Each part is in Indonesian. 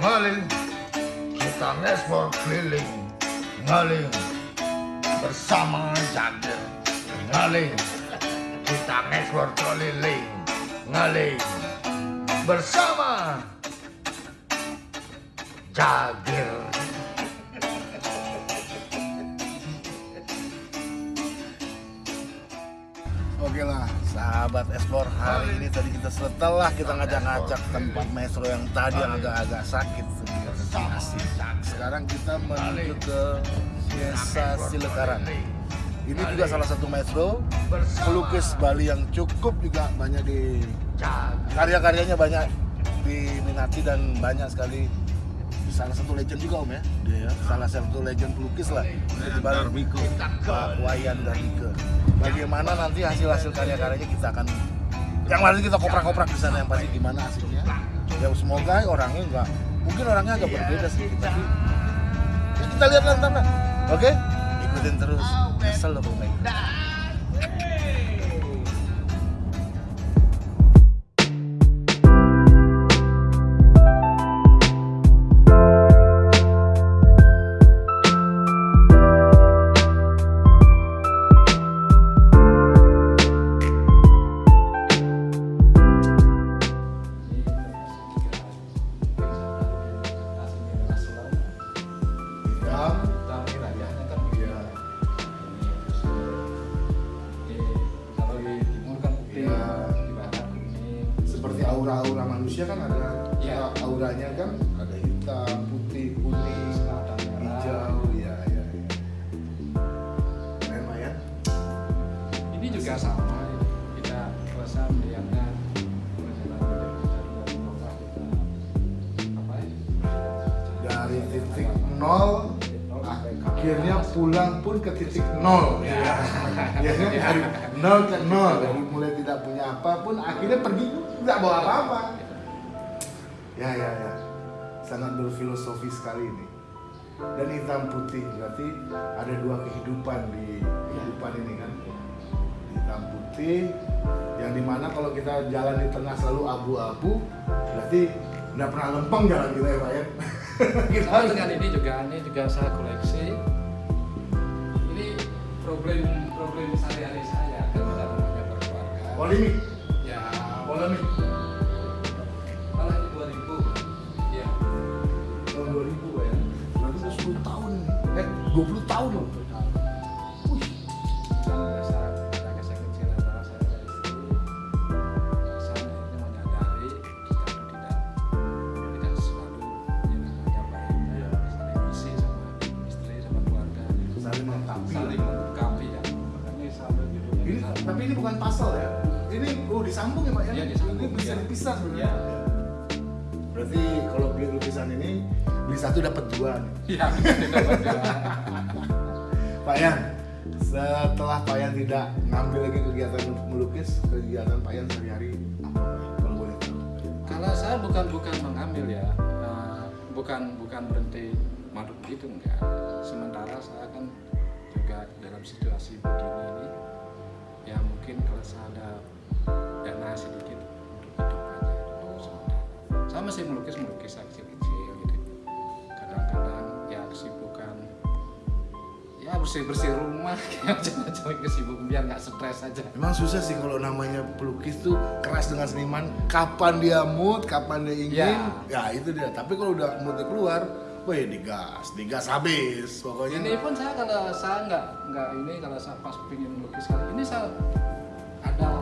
ngeling kita ngekspor keliling ngeling bersama Jagir. Ngeling kita ngekspor keliling ngeling bersama Jagir Oke lah, sahabat explore hari ini tadi kita setelah kita ngajak-ngajak tempat metro yang tadi yang agak-agak sakit. Sekarang kita menuju ke Desa Silekarang. Ini juga salah satu metro pelukis Bali yang cukup juga banyak di karya-karyanya banyak diminati dan banyak sekali salah satu legend juga om ya. Dia ya. salah satu legend pelukis lah. Pak Wayan Darmika bagaimana nanti hasil-hasil karya-karyanya kita akan yang lain kita koprak-koprak di sana yang pasti gimana hasilnya. Ya semoga orangnya enggak mungkin orangnya agak berbeda sih tapi ya kita lihat nanti lah. Oke? Ikutin terus. Assalamualaikum hitam aura-aura manusia kan ada Iya. auranya kan? Ada hitam putih kuning selatan merah. hijau ya ya ya keren Pak ya? Ini juga sama kita rasa melihatnya dari bawah kita apa ya dari titik nol akhirnya pulang pun ke titik nol ya. Akhirnya dari nol ke nol. Mulai tidak punya apa pun akhirnya pergi tidak bawa apa-apa. Ya ya ya. Sangat berfilosofi sekali ini. Dan hitam putih berarti ada dua kehidupan di kehidupan ini kan. Hitam putih yang di mana kalau kita jalan di tengah selalu abu-abu berarti nggak pernah lempeng jalan kita ya pak ya? Kita dengan ini juga ini juga saya koleksi. Ini problem problem sehari-hari saya polemik ya. Polemik kalau ini 2000 ya tahun 2000 Pak ya. Udah 10 tahun eh 20 tahun loh disambung ya pak ya Iya, disambung, ini bisa iya. dipisah sebenarnya Iya. berarti kalau beli lukisan ini beli satu dapat dua nih. Iya. Pak Yan setelah Pak Yan tidak ngambil lagi kegiatan melukis kegiatan Pak Yan sehari-hari apa kalau boleh tahu Kalau saya bukan bukan mengambil ya, eh, bukan bukan berhenti madu gitu enggak. Sementara saya kan juga dalam situasi begini ini, ya mungkin kalau saya ada dana sedikit untuk hidup aja sementara. Saya masih melukis melukis kecil-kecil gitu. Kadang-kadang ya kesibukan ya bersih bersih rumah kayak macam-macam kesibukan biar nggak stres aja. Memang susah sih kalau namanya pelukis tuh keras dengan seniman. Kapan dia mood, kapan dia ingin, ya, Ya. itu dia. Tapi kalau udah moodnya keluar, wah ya digas, digas habis. Pokoknya ini pun saya kalau saya nggak nggak ini kalau saya pas pingin melukis kali ini saya ada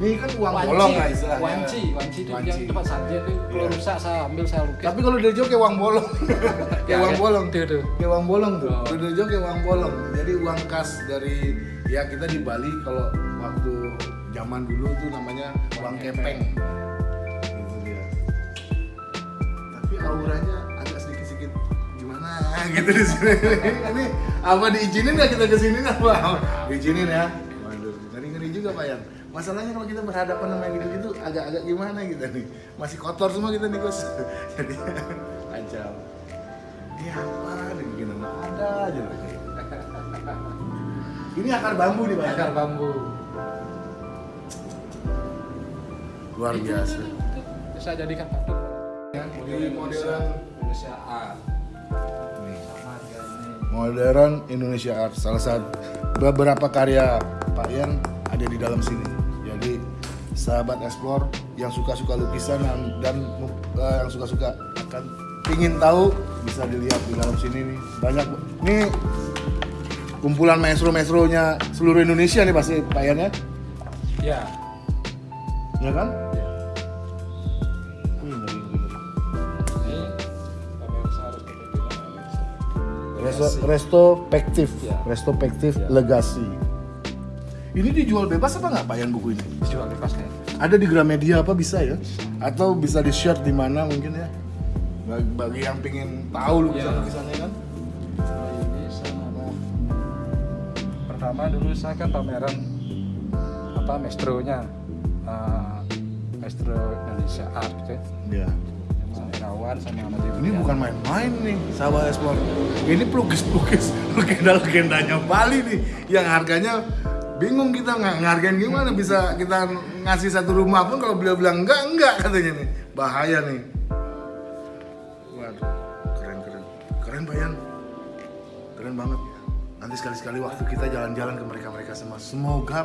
ini kan uang Wanci. bolong lah istilahnya. wanci wanci itu Wanci. yang tempat saja itu kalau Iya. rusak saya ambil saya lukis Tapi kalau dari jauh kayak uang bolong, kayak Ya, uang ya. bolong, Tuh, tuh. kayak uang bolong tuh. Oh. Kalau dari jauh kayak uang bolong. Jadi uang kas dari ya kita di Bali kalau waktu zaman dulu tuh namanya uang kepeng. Gitu dia. Tapi auranya agak sedikit-sedikit gimana gitu di sini. Ini apa diizinin nggak kita ke sini apa? Diizinin ya. Waduh, ngeri-ngeri juga Pak Yan. Masalahnya kalau kita berhadapan sama yang gitu-gitu agak-agak gimana kita nih. Masih kotor semua kita nih Gus. Jadi kacau. Ini apa nih gini ada aja lagi. Ini akar bambu nih Pak. ya? akar bambu Luar biasa. saya jadikan patung Indonesia modern. Indonesia Art Modern Indonesia Art salah satu beberapa karya Pak Yan ada di dalam sini. Sahabat explore yang suka-suka lukisan dan, dan eh, yang suka-suka akan ingin tahu bisa dilihat di dalam sini nih banyak nih kumpulan maestro-maestronya seluruh Indonesia nih pasti Pak ya, ya ya kan? ya. Wih, ngeri, ngeri. ini pemirsa harus Resto, retrospektif, Ya. Ya. legasi. Ini dijual bebas apa nggak Pak buku ini? dijual bebas kan Ada di Gramedia apa bisa ya? Atau bisa di share di mana mungkin ya? Bagi, bagi yang pengen tahu lukisan lukisannya kan? Oh, ini sama pertama dulu saya kan pameran apa maestronya eh, maestro Indonesia Art gitu ya Ya. sama Irawan sama Ahmad Ini bukan main-main nih, sahabat explore. Ini pelukis-pelukis legenda-legendanya Bali nih, yang harganya bingung kita nggak ngargain gimana bisa kita ngasih satu rumah pun kalau beliau bilang enggak enggak katanya nih. Bahaya nih. Waduh keren keren. Keren bayan keren banget. Nanti sekali-sekali waktu kita jalan-jalan ke mereka-mereka semua. Semoga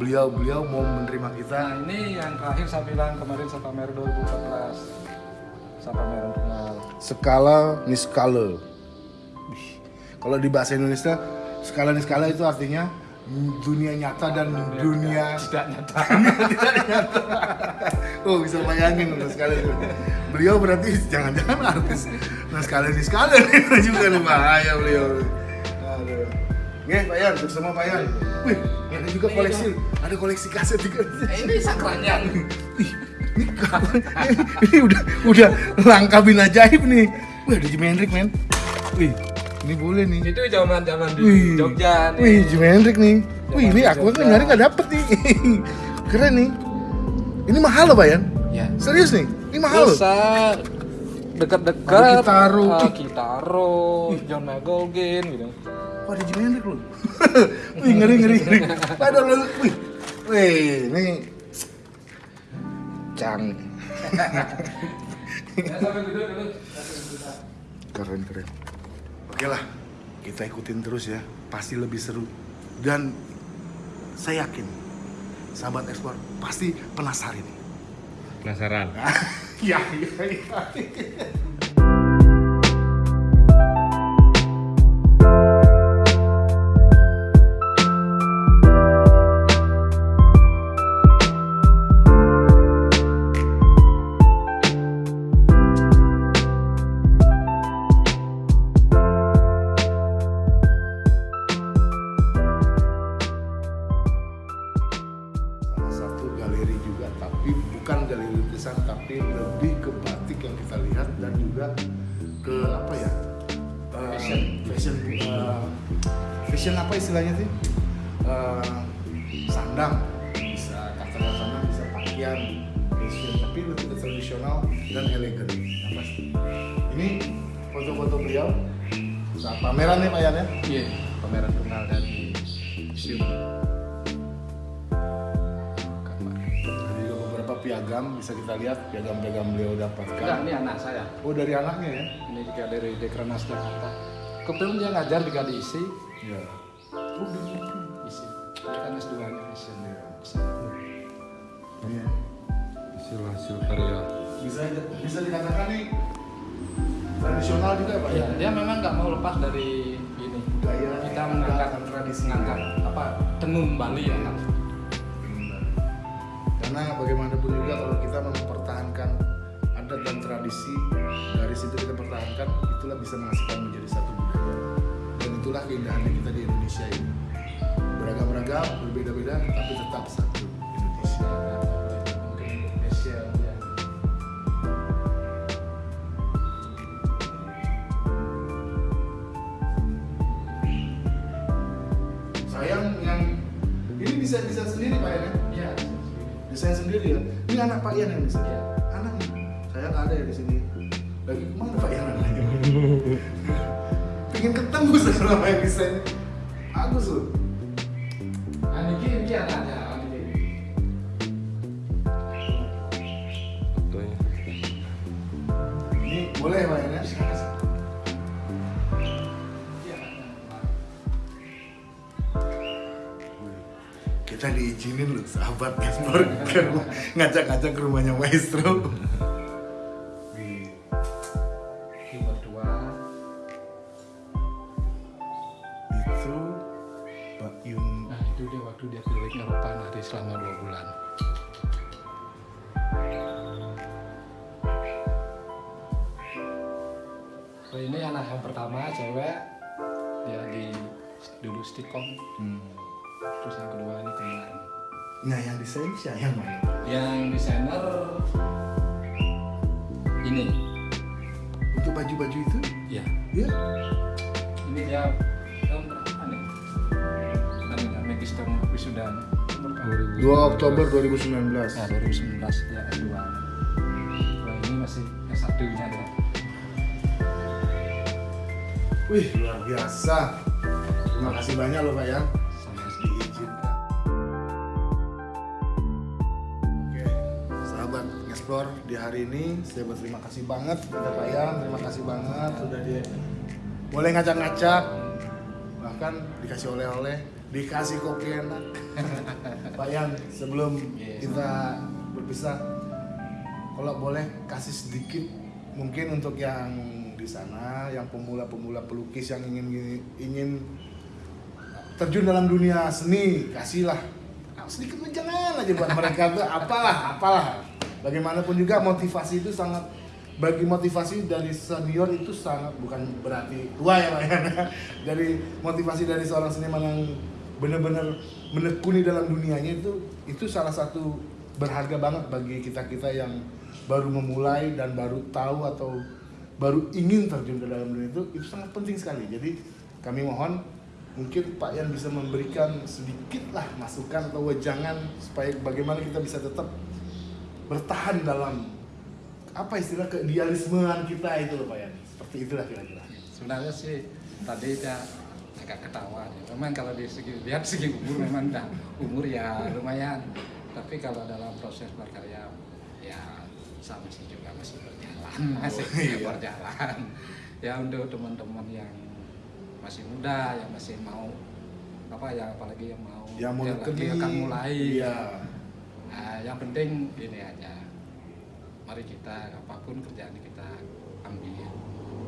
beliau-beliau mau menerima kita. Nah ini yang terakhir saya bilang kemarin saya pamer 2014 saya pameran kenal skala niskala. Kalau di bahasa Indonesia, skala niskala itu artinya dunia nyata dan dunia tidak nyata tidak nyata. Oh bisa bayangin untuk sekali itu. Beliau berarti jangan-jangan artis. Nah sekali niskala nih juga nih bahaya beliau. Aduh. Nge, Pak Yan, bersama Pak Yan. Wih, ada juga koleksi, ada koleksi kaset juga. ini sakranya Ih, ini, ini udah udah langka bin ajaib nih. Wih, ada Jimi Hendrix, men. Wih, ini boleh nih. itu zaman zaman di Wih, Jogja nih Wih, Jimi Hendrix nih. Wih, ini aku kan nyari nggak dapet nih. Keren nih. Ini mahal loh, Bayan. ya Serius nih, ini mahal loh. bisa dekat-dekat Kitaro. Ih. Kitaro John McGolgin gitu Wah, ada Jimi Hendrix loh. Wih, ngeri ngeri ngeri. Padahal lo, wih. Wih, ini cang. keren keren oke lah kita ikutin terus ya. Pasti lebih seru. Dan saya yakin sahabat ekspor pasti penasaran Penasaran? ya ya ya fashion apa istilahnya sih? Eh, sandang. Bisa kata-kata bisa pakaian fashion tapi lebih ke tradisional dan elegan yang pasti ini foto-foto beliau. Saat pameran nih Pak Yan ya? Iya pameran kenal dari museum. Ada juga beberapa piagam bisa kita lihat piagam-piagam beliau dapatkan. enggak ini anak saya. Oh dari anaknya ya? ini juga dari Dekrenas Jakarta kebetulan dia ngajar di ISI Iya. Oh ISI dia kan S2 nya fashion Iya. Hasil hasil karya. Bisa bisa dikatakan nih tradisional juga ya Pak ya dia memang nggak mau lepas dari ini Budaya kita mengangkat dan tradisi. mengangkat apa tenun Bali ya kan Karena bagaimanapun juga kalau kita mempertahankan adat dan tradisi dari situ kita pertahankan itulah bisa menghasilkan menjadi satu budaya itulah keindahannya kita di Indonesia ini. Beragam-ragam berbeda-beda tapi tetap satu Indonesia. spesial ya. Sayang yang ini bisa bisa sendiri pak ya iya desain sendiri. Ya. Ini anak pak Yan yang desain. Iya. anak. Saya nggak ada ya di sini. Lagi ke mana pak Yan anaknya pengen ketemu sama yang desain bagus loh nah ini ini anaknya ini. Boleh Pak Yan ya? Kita diizinin loh sahabat rumah- ngajak-ngajak ke rumahnya maestro. Ini anak yang pertama cewek dia di dulu stikom Hmm. terus yang kedua ini kemarin Nah yang desain siapa yang mana? yang desainer ini Untuk baju-baju itu? ya Ya. ini dia tahun berapa nih dan magister wisuda Tahun berapa? 2 Oktober 2019. Ya 2019 ya S2 Kalau ini masih S1 nya Wih luar biasa. Terima kasih banyak loh Pak Yan. sama diizinkan. Oke, sahabat di hari ini saya berterima kasih banget kepada Pak Yan, terima kasih banget sudah dia boleh ngacak-ngacak bahkan dikasih oleh-oleh, dikasih kopi enak. Pak Yan, sebelum Yes. kita berpisah kalau boleh kasih sedikit mungkin untuk yang di sana yang pemula-pemula pelukis yang ingin ingin terjun dalam dunia seni kasihlah. Sedikit jangan aja buat mereka tuh apalah apalah. Bagaimanapun juga motivasi itu sangat bagi motivasi dari senior itu sangat bukan berarti tua ya. Pak dari motivasi dari seorang seniman yang benar-benar menekuni dalam dunianya itu itu salah satu berharga banget bagi kita kita yang baru memulai dan baru tahu atau baru ingin terjun ke dalam dunia itu itu sangat penting sekali. Jadi kami mohon mungkin Pak Yan bisa memberikan sedikit lah masukan atau wejangan supaya bagaimana kita bisa tetap bertahan dalam apa istilah keidealismean kita itu loh Pak Yan. Seperti itulah kira-kira. Sebenarnya sih tadi dia agak ketawa ya. memang kalau di segi lihat segi umur memang udah umur ya lumayan. Tapi kalau dalam proses berkarya ya sama sih juga masih masih iya. berjalan ya untuk teman-teman yang masih muda yang masih mau apa ya apalagi yang mau yang mau lagi nekuni, akan mulai iya Nah, yang penting ini aja. Mari kita apa pun kerjaan kita ambil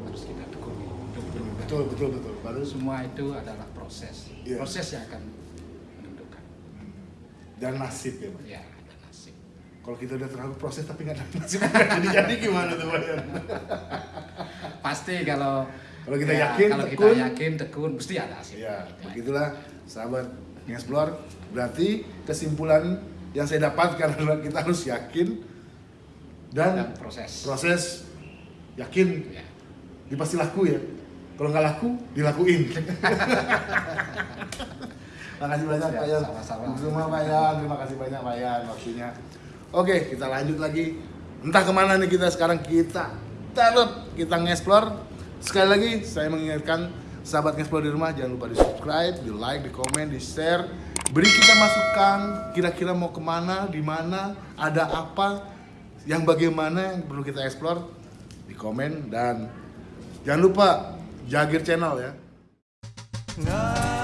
harus kita tekuni berubah. betul betul betul baru Semua itu adalah proses. Iya. Proses yang akan menentukan. dan nasib ya Ya. Kalau kita udah terlalu proses tapi nggak ada nasib nggak jadi jadi gimana tuh Pak Yan Pasti kalau Kalau kita ya, yakin, kalau tekun. kita yakin tekun pasti ada hasil. Ya, begitulah sahabat ngeksplor. Berarti kesimpulan yang saya dapatkan adalah kita harus yakin Dan dan proses. proses yakin Ya. dia pasti laku ya. Kalau nggak laku, dilakuin. Makasih banyak Siap, Pak Yan. sama-sama. Terima kasih banyak Pak Yan waktunya. Oke, kita lanjut lagi. Entah ke mana nih kita sekarang kita tetap kita ngeksplor. Sekali lagi saya mengingatkan sahabat ngeksplor di rumah jangan lupa di subscribe, di like, di komen, di share. Beri kita masukan kira-kira mau ke mana, di mana, ada apa, yang bagaimana yang perlu kita eksplor di komen dan jangan lupa Jagir channel ya. Nggak